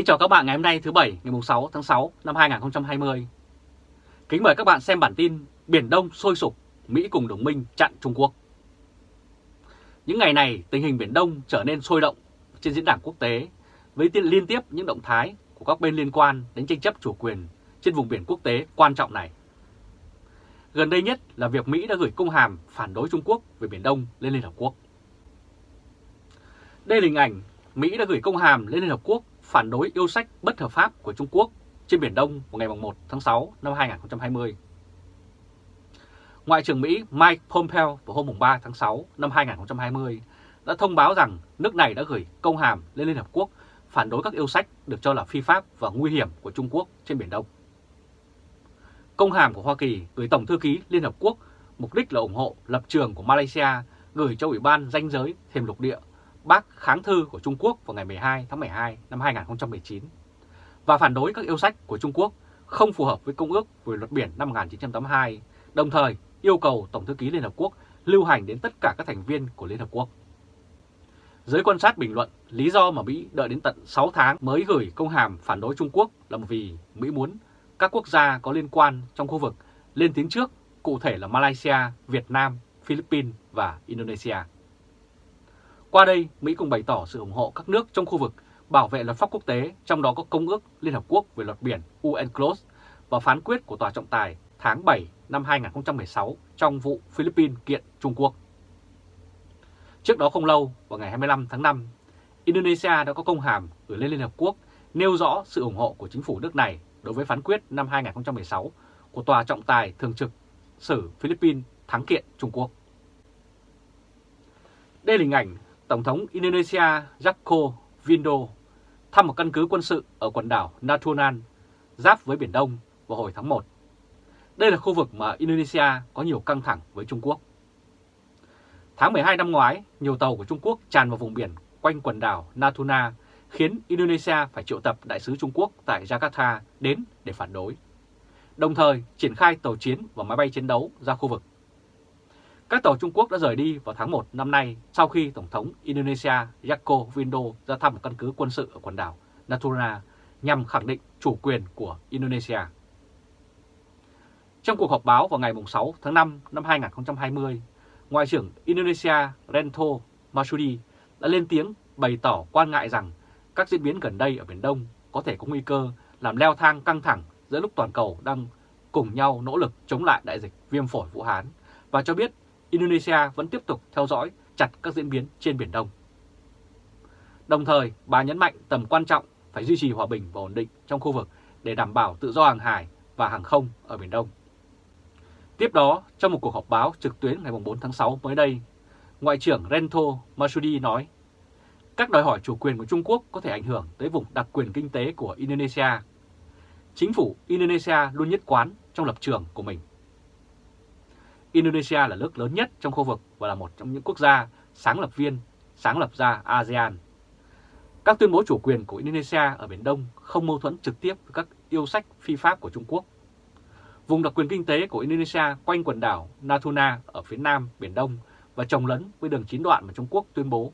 Kính chào các bạn ngày hôm nay thứ Bảy ngày 6 tháng 6 năm 2020. Kính mời các bạn xem bản tin Biển Đông sôi sục, Mỹ cùng đồng minh chặn Trung Quốc. Những ngày này tình hình Biển Đông trở nên sôi động trên diễn đàn quốc tế với liên tiếp những động thái của các bên liên quan đến tranh chấp chủ quyền trên vùng biển quốc tế quan trọng này. Gần đây nhất là việc Mỹ đã gửi công hàm phản đối Trung Quốc về Biển Đông lên Liên Hợp Quốc. Đây là hình ảnh Mỹ đã gửi công hàm lên Liên Hợp Quốc phản đối yêu sách bất hợp pháp của Trung Quốc trên Biển Đông vào ngày 1 tháng 6 năm 2020. Ngoại trưởng Mỹ Mike Pompeo vào hôm 3 tháng 6 năm 2020 đã thông báo rằng nước này đã gửi công hàm lên Liên Hợp Quốc phản đối các yêu sách được cho là phi pháp và nguy hiểm của Trung Quốc trên Biển Đông. Công hàm của Hoa Kỳ gửi Tổng Thư ký Liên Hợp Quốc mục đích là ủng hộ lập trường của Malaysia gửi cho Ủy ban danh giới thêm lục địa bác kháng thư của Trung Quốc vào ngày 12 tháng 12 năm 2019 và phản đối các yêu sách của Trung Quốc không phù hợp với Công ước về luật biển năm 1982, đồng thời yêu cầu Tổng thư ký Liên Hợp Quốc lưu hành đến tất cả các thành viên của Liên Hợp Quốc. Giới quan sát bình luận lý do mà Mỹ đợi đến tận 6 tháng mới gửi công hàm phản đối Trung Quốc là vì Mỹ muốn các quốc gia có liên quan trong khu vực lên tiếng trước, cụ thể là Malaysia, Việt Nam, Philippines và Indonesia. Qua đây, Mỹ cũng bày tỏ sự ủng hộ các nước trong khu vực bảo vệ luật pháp quốc tế, trong đó có Công ước Liên Hợp Quốc về luật biển UNCLOS và phán quyết của Tòa trọng tài tháng 7 năm 2016 trong vụ Philippines kiện Trung Quốc. Trước đó không lâu, vào ngày 25 tháng 5, Indonesia đã có công hàm gửi lên Liên Hợp Quốc nêu rõ sự ủng hộ của chính phủ nước này đối với phán quyết năm 2016 của Tòa trọng tài thường trực xử Philippines thắng kiện Trung Quốc. Đây là hình ảnh Tổng thống Indonesia Joko Widodo thăm một căn cứ quân sự ở quần đảo Natuna, giáp với Biển Đông vào hồi tháng 1. Đây là khu vực mà Indonesia có nhiều căng thẳng với Trung Quốc. Tháng 12 năm ngoái, nhiều tàu của Trung Quốc tràn vào vùng biển quanh quần đảo Natuna, khiến Indonesia phải triệu tập đại sứ Trung Quốc tại Jakarta đến để phản đối. Đồng thời triển khai tàu chiến và máy bay chiến đấu ra khu vực các tàu Trung Quốc đã rời đi vào tháng 1 năm nay sau khi Tổng thống Indonesia Joko Widodo ra thăm một căn cứ quân sự ở quần đảo Natuna nhằm khẳng định chủ quyền của Indonesia. Trong cuộc họp báo vào ngày 6 tháng 5 năm 2020, Ngoại trưởng Indonesia Rento Masudi đã lên tiếng bày tỏ quan ngại rằng các diễn biến gần đây ở Biển Đông có thể có nguy cơ làm leo thang căng thẳng giữa lúc toàn cầu đang cùng nhau nỗ lực chống lại đại dịch viêm phổi Vũ Hán và cho biết Indonesia vẫn tiếp tục theo dõi chặt các diễn biến trên Biển Đông. Đồng thời, bà nhấn mạnh tầm quan trọng phải duy trì hòa bình và ổn định trong khu vực để đảm bảo tự do hàng hải và hàng không ở Biển Đông. Tiếp đó, trong một cuộc họp báo trực tuyến ngày 4 tháng 6 mới đây, Ngoại trưởng Rento Masudi nói, các đòi hỏi chủ quyền của Trung Quốc có thể ảnh hưởng tới vùng đặc quyền kinh tế của Indonesia. Chính phủ Indonesia luôn nhất quán trong lập trường của mình. Indonesia là nước lớn nhất trong khu vực và là một trong những quốc gia sáng lập viên, sáng lập ra ASEAN. Các tuyên bố chủ quyền của Indonesia ở Biển Đông không mâu thuẫn trực tiếp với các yêu sách phi pháp của Trung Quốc. Vùng đặc quyền kinh tế của Indonesia quanh quần đảo Natuna ở phía nam Biển Đông và trồng lấn với đường chín đoạn mà Trung Quốc tuyên bố.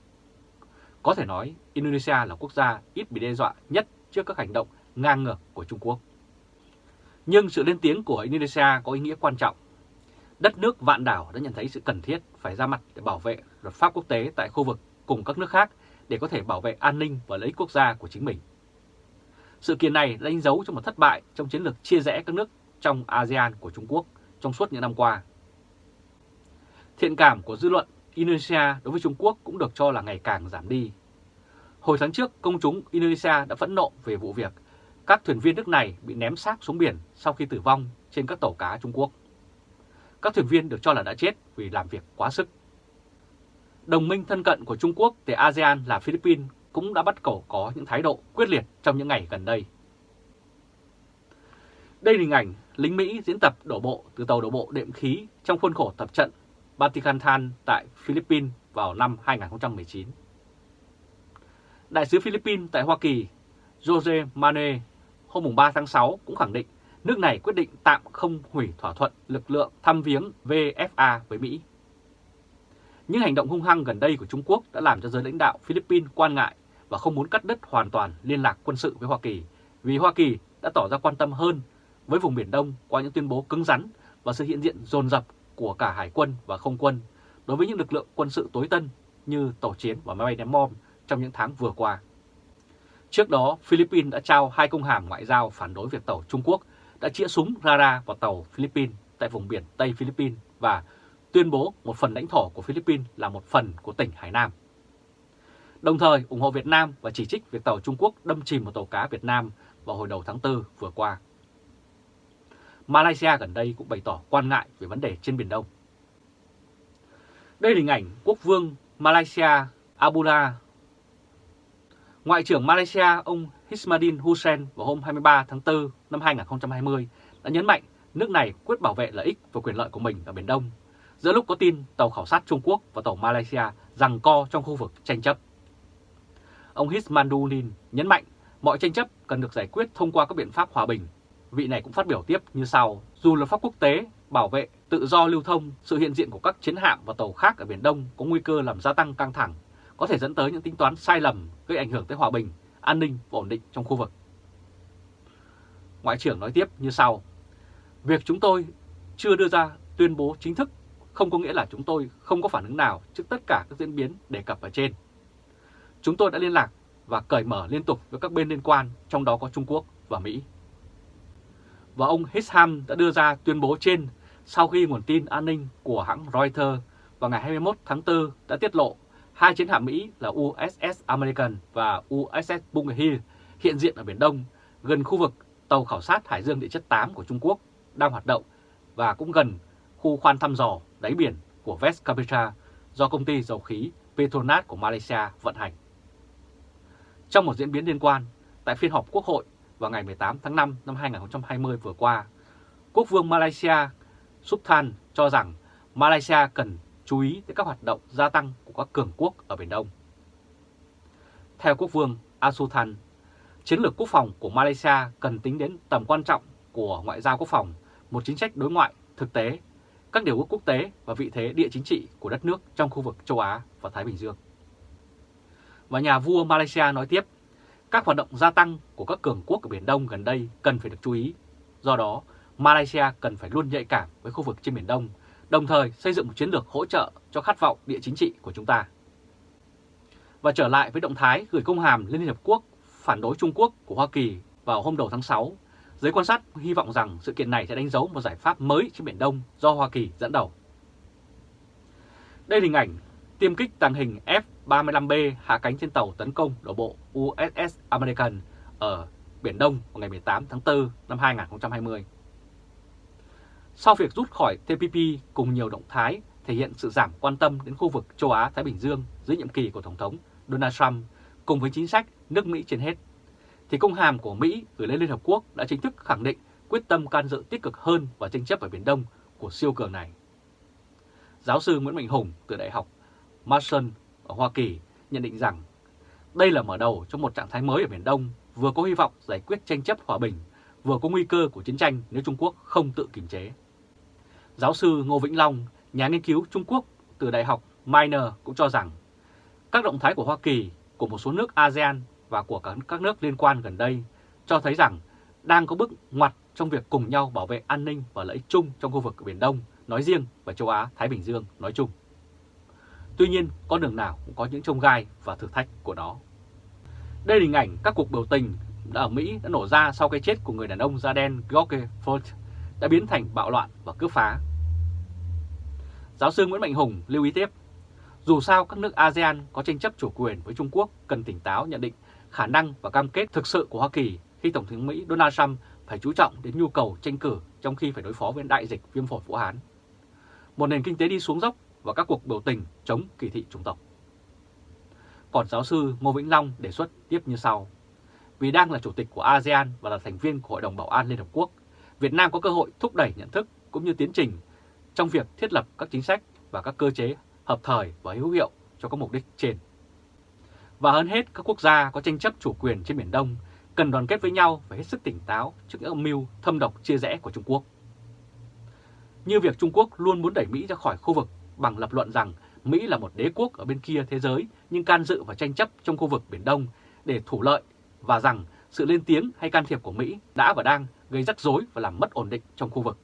Có thể nói Indonesia là quốc gia ít bị đe dọa nhất trước các hành động ngang ngược của Trung Quốc. Nhưng sự lên tiếng của Indonesia có ý nghĩa quan trọng đất nước vạn đảo đã nhận thấy sự cần thiết phải ra mặt để bảo vệ luật pháp quốc tế tại khu vực cùng các nước khác để có thể bảo vệ an ninh và lợi ích quốc gia của chính mình. Sự kiện này đánh dấu cho một thất bại trong chiến lược chia rẽ các nước trong ASEAN của Trung Quốc trong suốt những năm qua. Thiện cảm của dư luận Indonesia đối với Trung Quốc cũng được cho là ngày càng giảm đi. Hồi tháng trước, công chúng Indonesia đã phẫn nộ về vụ việc các thuyền viên nước này bị ném xác xuống biển sau khi tử vong trên các tàu cá Trung Quốc các thuyền viên được cho là đã chết vì làm việc quá sức. Đồng minh thân cận của Trung Quốc tại ASEAN là Philippines cũng đã bắt cầu có những thái độ quyết liệt trong những ngày gần đây. Đây là hình ảnh lính Mỹ diễn tập đổ bộ từ tàu đổ bộ đệm khí trong khuôn khổ tập trận Batikanthan tại Philippines vào năm 2019. Đại sứ Philippines tại Hoa Kỳ, Jose Mane hôm 3 tháng 6 cũng khẳng định nước này quyết định tạm không hủy thỏa thuận lực lượng thăm viếng VFA với Mỹ. Những hành động hung hăng gần đây của Trung Quốc đã làm cho giới lãnh đạo Philippines quan ngại và không muốn cắt đứt hoàn toàn liên lạc quân sự với Hoa Kỳ vì Hoa Kỳ đã tỏ ra quan tâm hơn với vùng Biển Đông qua những tuyên bố cứng rắn và sự hiện diện dồn dập của cả hải quân và không quân đối với những lực lượng quân sự tối tân như tàu chiến và máy bay ném bom trong những tháng vừa qua. Trước đó, Philippines đã trao hai công hàm ngoại giao phản đối việc tàu Trung Quốc đã chĩa súng radar vào tàu Philippines tại vùng biển Tây Philippines và tuyên bố một phần lãnh thổ của Philippines là một phần của tỉnh Hải Nam. Đồng thời, ủng hộ Việt Nam và chỉ trích việc tàu Trung Quốc đâm chìm một tàu cá Việt Nam vào hồi đầu tháng 4 vừa qua. Malaysia gần đây cũng bày tỏ quan ngại về vấn đề trên Biển Đông. Đây là hình ảnh quốc vương Malaysia Abdullah. Ngoại trưởng Malaysia, ông Hismadin Hussein vào hôm 23 tháng 4 năm 2020 đã nhấn mạnh nước này quyết bảo vệ lợi ích và quyền lợi của mình ở Biển Đông, giữa lúc có tin tàu khảo sát Trung Quốc và tàu Malaysia rằng co trong khu vực tranh chấp. Ông Hismaddin nhấn mạnh mọi tranh chấp cần được giải quyết thông qua các biện pháp hòa bình. Vị này cũng phát biểu tiếp như sau, dù luật pháp quốc tế bảo vệ tự do lưu thông, sự hiện diện của các chiến hạm và tàu khác ở Biển Đông có nguy cơ làm gia tăng căng thẳng, có thể dẫn tới những tính toán sai lầm gây ảnh hưởng tới hòa bình, an ninh và ổn định trong khu vực. Ngoại trưởng nói tiếp như sau, Việc chúng tôi chưa đưa ra tuyên bố chính thức không có nghĩa là chúng tôi không có phản ứng nào trước tất cả các diễn biến đề cập ở trên. Chúng tôi đã liên lạc và cởi mở liên tục với các bên liên quan, trong đó có Trung Quốc và Mỹ. Và ông Hisham đã đưa ra tuyên bố trên sau khi nguồn tin an ninh của hãng Reuters vào ngày 21 tháng 4 đã tiết lộ hai chiến hạm Mỹ là USS American và USS Bunker Hill hiện diện ở Biển Đông, gần khu vực tàu khảo sát Hải dương địa chất 8 của Trung Quốc đang hoạt động và cũng gần khu khoan thăm dò đáy biển của West Capitra do công ty dầu khí Petronas của Malaysia vận hành. Trong một diễn biến liên quan, tại phiên họp Quốc hội vào ngày 18 tháng 5 năm 2020 vừa qua, Quốc vương Malaysia Sultan cho rằng Malaysia cần chú ý tới các hoạt động gia tăng của các cường quốc ở Biển Đông. Theo Quốc vương Asultan, chiến lược quốc phòng của Malaysia cần tính đến tầm quan trọng của ngoại giao quốc phòng, một chính sách đối ngoại thực tế, các điều ước quốc tế và vị thế địa chính trị của đất nước trong khu vực châu Á và Thái Bình Dương. Và nhà vua Malaysia nói tiếp, các hoạt động gia tăng của các cường quốc ở Biển Đông gần đây cần phải được chú ý. Do đó, Malaysia cần phải luôn nhạy cảm với khu vực trên Biển Đông, đồng thời xây dựng một chiến lược hỗ trợ cho khát vọng địa chính trị của chúng ta. Và trở lại với động thái gửi công hàm lên Liên Hợp Quốc phản đối Trung Quốc của Hoa Kỳ vào hôm đầu tháng 6, giới quan sát hy vọng rằng sự kiện này sẽ đánh dấu một giải pháp mới trên Biển Đông do Hoa Kỳ dẫn đầu. Đây là hình ảnh tiêm kích tàng hình F-35B hạ cánh trên tàu tấn công đổ bộ USS American ở Biển Đông vào ngày 18 tháng 4 năm 2020. Sau việc rút khỏi TPP cùng nhiều động thái thể hiện sự giảm quan tâm đến khu vực châu Á-Thái Bình Dương dưới nhiệm kỳ của Tổng thống Donald Trump cùng với chính sách nước Mỹ trên hết, thì công hàm của Mỹ gửi lên Liên Hợp Quốc đã chính thức khẳng định quyết tâm can dự tích cực hơn vào tranh chấp ở Biển Đông của siêu cường này. Giáo sư Nguyễn Mạnh Hùng từ Đại học Marshall ở Hoa Kỳ nhận định rằng đây là mở đầu cho một trạng thái mới ở Biển Đông vừa có hy vọng giải quyết tranh chấp hòa bình, vừa có nguy cơ của chiến tranh nếu Trung Quốc không tự kiềm chế. Giáo sư Ngô Vĩnh Long, nhà nghiên cứu Trung Quốc từ Đại học Minor cũng cho rằng các động thái của Hoa Kỳ, của một số nước ASEAN và của các nước liên quan gần đây cho thấy rằng đang có bước ngoặt trong việc cùng nhau bảo vệ an ninh và lợi ích chung trong khu vực Biển Đông nói riêng và châu Á-Thái Bình Dương nói chung. Tuy nhiên, con đường nào cũng có những trông gai và thử thách của nó. Đây là hình ảnh các cuộc biểu tình ở Mỹ đã nổ ra sau cái chết của người đàn ông da đen George Floyd đã biến thành bạo loạn và cướp phá. Giáo sư Nguyễn Mạnh Hùng lưu ý tiếp, dù sao các nước ASEAN có tranh chấp chủ quyền với Trung Quốc cần tỉnh táo nhận định khả năng và cam kết thực sự của Hoa Kỳ khi Tổng thống Mỹ Donald Trump phải chú trọng đến nhu cầu tranh cử trong khi phải đối phó với đại dịch viêm phổi Vũ Hán. Một nền kinh tế đi xuống dốc và các cuộc biểu tình chống kỳ thị chủng tộc. Còn giáo sư Ngô Vĩnh Long đề xuất tiếp như sau. Vì đang là chủ tịch của ASEAN và là thành viên của Hội đồng Bảo an Liên Hợp Quốc, Việt Nam có cơ hội thúc đẩy nhận thức cũng như tiến trình trong việc thiết lập các chính sách và các cơ chế hợp thời và hữu hiệu cho các mục đích trên. Và hơn hết, các quốc gia có tranh chấp chủ quyền trên Biển Đông cần đoàn kết với nhau và hết sức tỉnh táo trước những âm mưu thâm độc chia rẽ của Trung Quốc. Như việc Trung Quốc luôn muốn đẩy Mỹ ra khỏi khu vực bằng lập luận rằng Mỹ là một đế quốc ở bên kia thế giới nhưng can dự và tranh chấp trong khu vực Biển Đông để thủ lợi và rằng sự lên tiếng hay can thiệp của Mỹ đã và đang gây rắc rối và làm mất ổn định trong khu vực.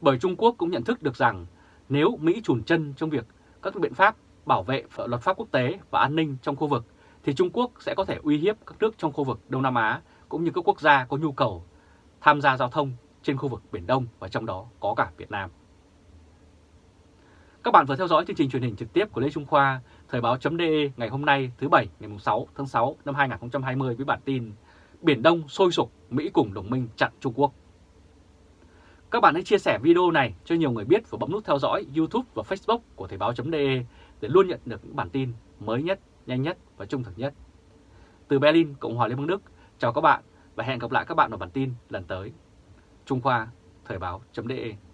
Bởi Trung Quốc cũng nhận thức được rằng nếu Mỹ chùn chân trong việc các biện pháp bảo vệ luật pháp quốc tế và an ninh trong khu vực thì Trung Quốc sẽ có thể uy hiếp các nước trong khu vực Đông Nam Á cũng như các quốc gia có nhu cầu tham gia giao thông trên khu vực Biển Đông và trong đó có cả Việt Nam. Các bạn vừa theo dõi chương trình truyền hình trực tiếp của Lê Trung Khoa, Thời báo.de ngày hôm nay thứ Bảy ngày 6 tháng 6 năm 2020 với bản tin Biển Đông sôi sục, Mỹ cùng đồng minh chặn Trung Quốc. Các bạn hãy chia sẻ video này cho nhiều người biết và bấm nút theo dõi YouTube và Facebook của Thời báo.de để luôn nhận được những bản tin mới nhất, nhanh nhất và trung thực nhất. Từ Berlin, Cộng hòa Liên bang Đức, chào các bạn và hẹn gặp lại các bạn ở bản tin lần tới. Trung Khoa, Thời báo.de